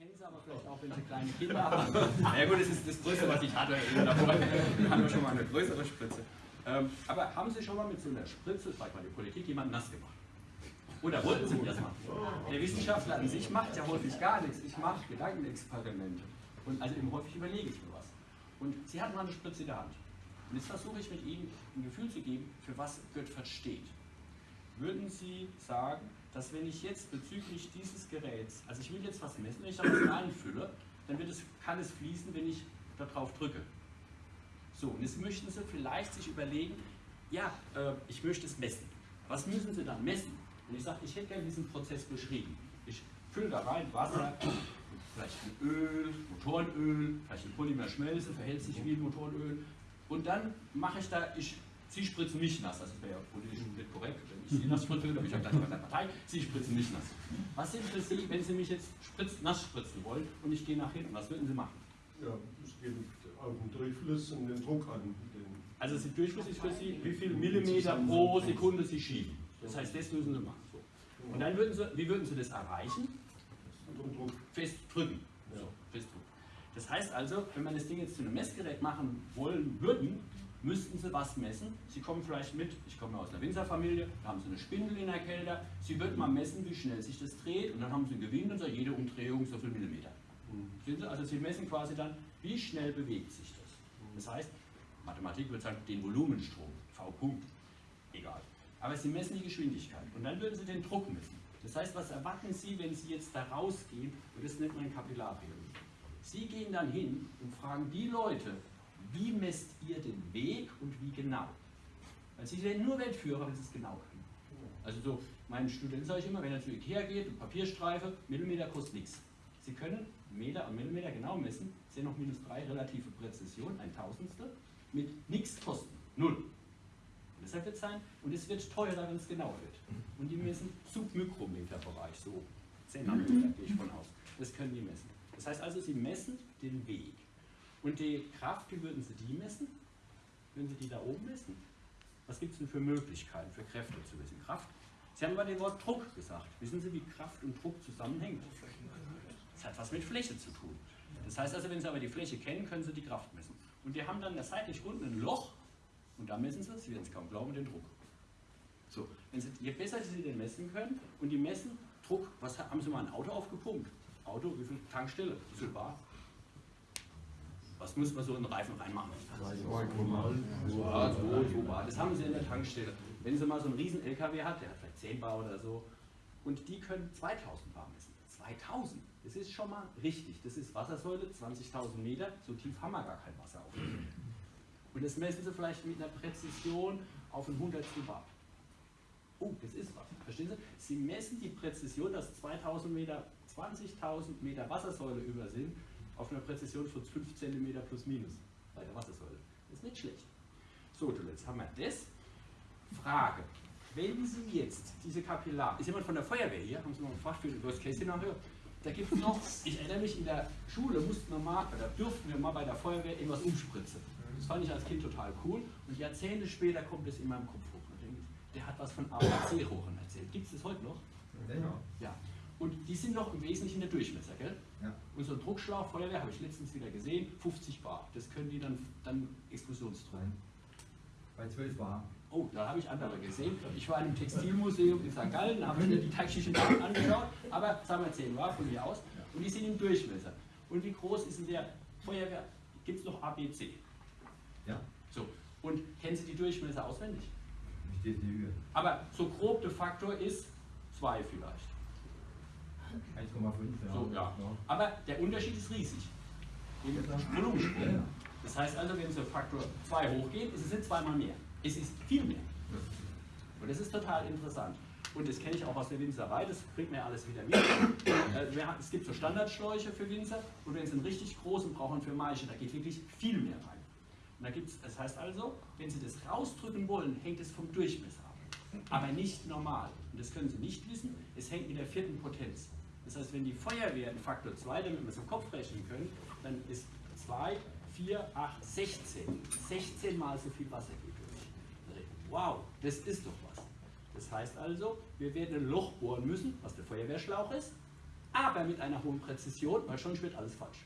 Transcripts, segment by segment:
kennen Sie aber vielleicht auch, wenn Sie kleine Kinder haben. Ja gut, das ist das Größte, was ich hatte eben davor. Wir haben schon mal eine größere Spritze. Ähm, aber haben Sie schon mal mit so einer Spritze, sag mal die Politik, jemanden nass gemacht? Oder wollten Sie das machen? Der Wissenschaftler an sich macht ja häufig gar nichts. Ich mache Gedankenexperimente. Und also eben häufig überlege ich mir was. Und Sie hatten mal eine Spritze in der Hand. Und jetzt versuche ich mit Ihnen ein Gefühl zu geben, für was Göttfert steht. Würden Sie sagen, dass wenn ich jetzt bezüglich dieses Geräts, also ich will jetzt was messen, wenn ich da was reinfülle, dann wird es, kann es fließen, wenn ich darauf drücke. So, und jetzt möchten Sie vielleicht sich überlegen, ja, äh, ich möchte es messen. Was müssen Sie dann messen? Und ich sage, ich hätte gerne diesen Prozess beschrieben. Ich fülle da rein Wasser, vielleicht ein Öl, Motorenöl, vielleicht ein Polymerschmelze, verhält sich wie ein Motorenöl. Und dann mache ich da, ich Sie spritzen mich nass, das wäre ja politisch nicht korrekt, wenn ich Sie nass spritze, dann bin ich ja gleich bei der Partei, Sie spritzen mich nass. Was sind für Sie, wenn Sie mich jetzt spritz, nass spritzen wollen und ich gehe nach hinten, was würden Sie machen? Ja, es geht auf den Durchfluss und den Druck an. Den also Sie Durchfluss ist für Sie, wie viel Millimeter pro Sekunde Sie schieben. Das heißt, das müssen Sie machen. So. Und dann würden Sie, wie würden Sie das erreichen? Fest drücken. So, fest drücken. Das heißt also, wenn man das Ding jetzt zu einem Messgerät machen wollen müssten Sie was messen. Sie kommen vielleicht mit, ich komme aus einer Winzerfamilie, da haben Sie eine Spindel in der Kälte. Sie würden mal messen, wie schnell sich das dreht und dann haben Sie einen Gewinn und sagen, jede Umdrehung so viel Millimeter. Mhm. Also Sie messen quasi dann, wie schnell bewegt sich das. Das heißt, Mathematik würde sagen, den Volumenstrom, V. -Punkt. egal. Aber Sie messen die Geschwindigkeit und dann würden Sie den Druck messen. Das heißt, was erwarten Sie, wenn Sie jetzt da rausgehen, und das nennt man Kapillartheorie. Sie gehen dann hin und fragen die Leute, wie messt ihr den Weg und wie genau? Weil Sie werden nur Weltführer, wenn Sie es genau können. Also so, meinen Studenten sage ich immer, wenn er zu Ikea geht und Papierstreife, Millimeter kostet nichts. Sie können Meter und Millimeter genau messen, sind noch minus 3 relative Präzision, ein Tausendstel, mit nichts kosten, null. Und deshalb wird es sein, und es wird teurer, wenn es genauer wird. Und die messen Submikrometerbereich, so 10 Nanometer gehe ich von aus. Das können die messen. Das heißt also, sie messen den Weg. Und die Kraft, wie würden Sie die messen? Würden Sie die da oben messen? Was gibt es denn für Möglichkeiten, für Kräfte zu messen? Kraft? Sie haben aber den Wort Druck gesagt. Wissen Sie, wie Kraft und Druck zusammenhängt? Das hat was mit Fläche zu tun. Das heißt also, wenn Sie aber die Fläche kennen, können Sie die Kraft messen. Und die haben dann da seitlich unten ein Loch und da messen Sie, Sie werden es kaum glauben, den Druck. So, wenn Sie, je besser Sie den messen können und die messen Druck, was haben Sie mal ein Auto aufgepumpt? Auto, wie viel Tankstelle? Wie viel Bar? Was muss man so in den Reifen reinmachen? Ja, so, so Bar. Das haben sie in der Tankstelle. Wenn sie mal so einen riesen LKW hat, der hat vielleicht 10 Bar oder so, und die können 2000 Bar messen. 2000, das ist schon mal richtig. Das ist Wassersäule, 20.000 Meter, so tief haben wir gar kein Wasser auf. Und das messen sie vielleicht mit einer Präzision auf ein Hundertstel Bar. Oh, das ist was. Verstehen Sie? Sie messen die Präzision, dass 2000 Meter, 20.000 Meter Wassersäule über sind, auf einer Präzision von 5 cm plus minus bei der Wassersäule. Das ist nicht schlecht. So, jetzt haben wir das. Frage. Wenn Sie jetzt diese Kapillar, ist jemand von der Feuerwehr hier? Haben Sie mal gefragt für das Worst Case Szenario? Da gibt es noch, ich erinnere mich, in der Schule mussten wir mal, oder durften wir mal bei der Feuerwehr irgendwas umspritzen. Das fand ich als Kind total cool. Und Jahrzehnte später kommt es in meinem Kopf hoch. Der hat was von ABC-Rohren erzählt. Gibt es das heute noch? Ja. ja. Und die sind noch im Wesentlichen der Durchmesser, gell? Ja. Und so ein Druckschlauch, Feuerwehr, habe ich letztens wieder gesehen, 50 Bar. Das können die dann, dann Explosionsdruck. Bei 12 Bar. Oh, da habe ich andere gesehen. Ich war in einem Textilmuseum in St. Gallen, da habe ich mir die taktischen Daten angeschaut, aber sagen wir 10 Bar von mir aus. Und die sind im Durchmesser. Und wie groß ist in der Feuerwehr? Gibt es noch ABC? Ja. So, und kennen Sie die Durchmesser auswendig? Steht die Höhe. Aber so grob de Faktor ist 2 vielleicht. 1,5, ja. So, ja. Aber der Unterschied ist riesig. Im. Das heißt also, wenn so Faktor 2 hochgeht, ist es nicht zweimal mehr. Es ist viel mehr. Und das ist total interessant. Und das kenne ich auch aus der Winzerei, das bringt mir alles wieder mit. Äh, es gibt so Standardschläuche für Winzer und wenn sie einen richtig großen brauchen für Maische, da geht wirklich viel mehr rein. Und da gibt's, das heißt also, wenn Sie das rausdrücken wollen, hängt es vom Durchmesser ab. Aber nicht normal. Und das können Sie nicht wissen, es hängt mit der vierten Potenz. Das heißt, wenn die Feuerwehr einen Faktor 2, damit wir es im Kopf rechnen können, dann ist 2, 4, 8, 16. 16 mal so viel Wasser geht durch. Wow, das ist doch was. Das heißt also, wir werden ein Loch bohren müssen, was der Feuerwehrschlauch ist. aber mit einer hohen Präzision, weil sonst wird alles falsch.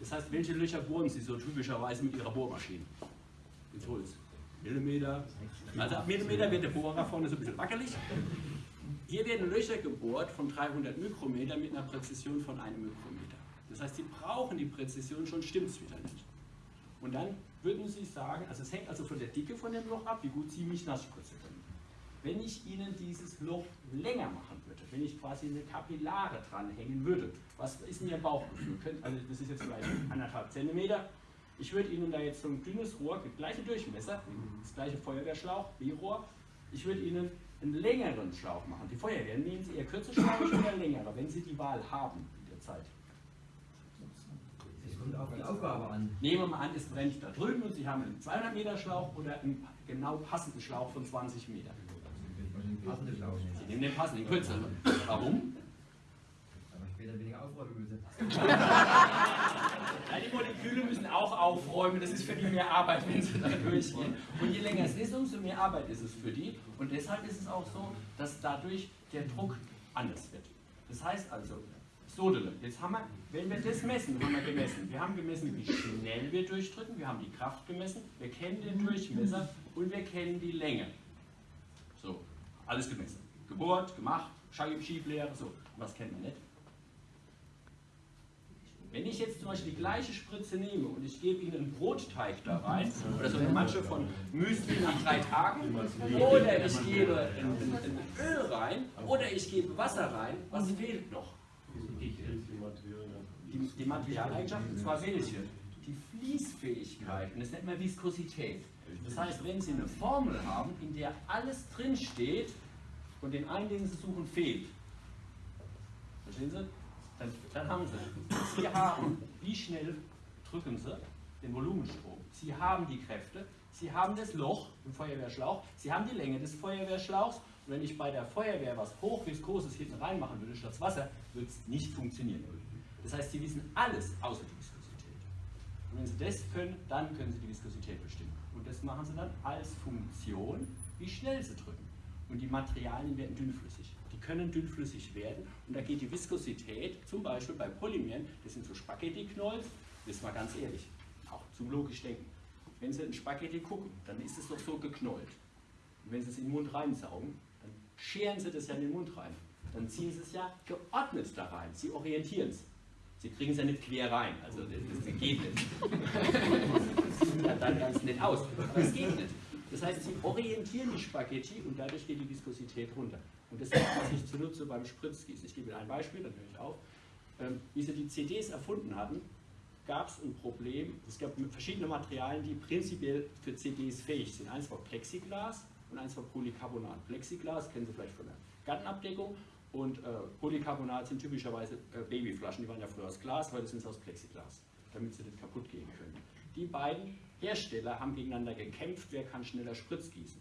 Das heißt, welche Löcher bohren Sie so typischerweise mit Ihrer Bohrmaschine? Ins Holz. Millimeter. Also ab Millimeter wird der Bohrer vorne so ein bisschen wackelig. Hier werden Löcher gebohrt von 300 Mikrometer mit einer Präzision von einem Mikrometer. Das heißt, Sie brauchen die Präzision, schon stimmt es wieder nicht. Und dann würden Sie sagen, also es hängt also von der Dicke von dem Loch ab, wie gut Sie mich nass spritzen können. Wenn ich Ihnen dieses Loch länger machen würde, wenn ich quasi eine Kapillare dranhängen würde, was ist Ihr Bauchgefühl? Also das ist jetzt vielleicht anderthalb Zentimeter. Ich würde Ihnen da jetzt so ein dünnes Rohr, das gleiche Durchmesser, das gleiche Feuerwehrschlauch, B-Rohr, ich würde Ihnen einen längeren Schlauch machen. Die Feuerwehr, nehmen Sie Ihr kürzer Schlauch oder längere, wenn Sie die Wahl haben in der Zeit. Es kommt auf die Aufgabe an. Nehmen wir mal an, es brennt da drüben und Sie haben einen 200 Meter Schlauch oder einen genau passenden Schlauch von 20 Metern. Den passenden Schlauch Sie nehmen. den passenden, den kürzeren. Warum? Aber später weniger aufräumen müssen. Ja, die Moleküle müssen auch aufräumen, das ist für die mehr Arbeit, wenn sie da durchgehen. Und je länger es ist, umso mehr Arbeit ist es für die. Und deshalb ist es auch so, dass dadurch der Druck anders wird. Das heißt also, Sodele, jetzt haben wir, wenn wir das messen, haben wir gemessen. Wir haben gemessen, wie schnell wir durchdrücken, wir haben die Kraft gemessen, wir kennen den Durchmesser und wir kennen die Länge. So, alles gemessen. Gebohrt, gemacht, Schieblehre, so. Was kennen wir nicht? Wenn ich jetzt zum Beispiel die gleiche Spritze nehme und ich gebe Ihnen einen Brotteig da rein, oder so eine Matsche von Müsli nach drei Tagen, oder ich gebe ein, ein, Öl rein, oder ich gebe Wasser rein, was fehlt noch? Die. Die, und zwar welche? Die Fließfähigkeit, und das nennt man Viskosität. Das heißt, wenn Sie eine Formel haben, in der alles drinsteht und den einen, den Sie suchen, fehlt, verstehen Sie? Dann, dann haben Sie. Sie haben, wie schnell drücken Sie den Volumenstrom? Sie haben die Kräfte, Sie haben das Loch im Feuerwehrschlauch, Sie haben die Länge des Feuerwehrschlauchs. Und wenn ich bei der Feuerwehr was hochviskoses hinten reinmachen würde statt Wasser, würde es nicht funktionieren. Das heißt, Sie wissen alles außer die Viskosität. Und wenn Sie das können, dann können Sie die Viskosität bestimmen. Und das machen Sie dann als Funktion, wie schnell Sie drücken. Und die Materialien werden dünnflüssig. Können dünnflüssig werden. Und da geht die Viskosität, zum Beispiel bei Polymeren, das sind so Spaghetti-Knolls, ist mal ganz ehrlich, auch zum logisch denken. Wenn Sie ein Spaghetti gucken, dann ist es doch so geknollt. Und wenn Sie es in den Mund reinsaugen, dann scheren Sie das ja in den Mund rein. Dann ziehen Sie es ja geordnet da rein. Sie orientieren es. Sie kriegen es ja nicht quer rein, also das, das geht nicht. Das sieht dann ganz nett aus, aber es geht nicht. Das heißt, Sie orientieren die Spaghetti und dadurch geht die Viskosität runter. Und das ist, was ich zunutze beim Spritzgießen. Ich gebe Ihnen ein Beispiel, dann höre ich auf. Ähm, wie Sie die CDs erfunden hatten, gab es ein Problem. Es gab verschiedene Materialien, die prinzipiell für CDs fähig sind. Eins war Plexiglas und eins war Polycarbonat. Plexiglas kennen Sie vielleicht von der Gartenabdeckung und äh, Polycarbonat sind typischerweise äh, Babyflaschen, die waren ja früher aus Glas, heute sind sie aus Plexiglas, damit sie nicht kaputt gehen können. Die beiden Hersteller haben gegeneinander gekämpft, wer kann schneller Spritz gießen.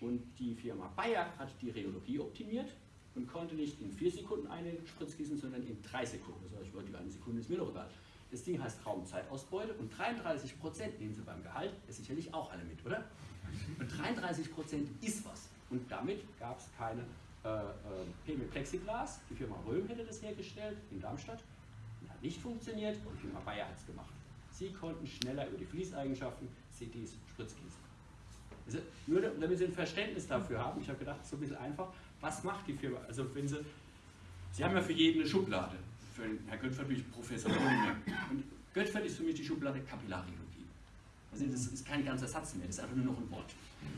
Und die Firma Bayer hat die Rheologie optimiert und konnte nicht in vier Sekunden eine Spritz gießen, sondern in drei Sekunden. Das ich wollte die eine Sekunde, ist mir doch egal. Das Ding heißt Raumzeitausbeute und 33 Prozent nehmen Sie beim Gehalt, ist sicherlich auch alle mit, oder? Und 33 Prozent ist was. Und damit gab es keine äh, äh, PME Plexiglas. Die Firma Röhm hätte das hergestellt in Darmstadt. Und hat nicht funktioniert und die Firma Bayer hat es gemacht. Sie konnten schneller über die Fließeigenschaften CDs spritzgießen. Also nur damit Sie ein Verständnis dafür haben, ich habe gedacht, so ein bisschen einfach, was macht die Firma? Also wenn Sie, Sie haben ja für jeden eine Schublade. Für Herr Göttfert bin ich Professor Polymer. Und Göttfert ist für mich die Schublade Kapillarrheologie. Also das ist kein ganzer Satz mehr, das ist einfach nur noch ein Wort.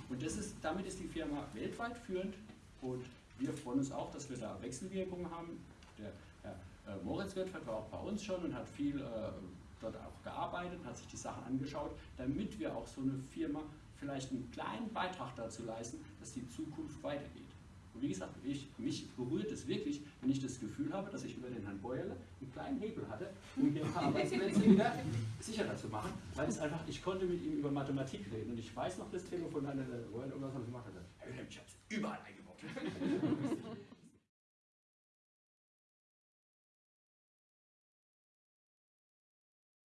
Und das ist, damit ist die Firma weltweit führend und wir freuen uns auch, dass wir da Wechselwirkungen haben. Der Herr äh, Moritz Göttfert war auch bei uns schon und hat viel äh, dort auch gearbeitet, hat sich die Sachen angeschaut, damit wir auch so eine Firma vielleicht einen kleinen Beitrag dazu leisten, dass die Zukunft weitergeht. Und wie gesagt, ich, mich berührt es wirklich, wenn ich das Gefühl habe, dass ich über den Herrn Beuerle einen kleinen Hebel hatte, um hier ein paar Arbeitsplätze wieder sicherer zu machen, weil es einfach, ich konnte mit ihm über Mathematik reden und ich weiß noch das Telefon an der Beuerle, irgendwas haben sie gemacht hat. Wilhelm, ich habe es überall eingebaut.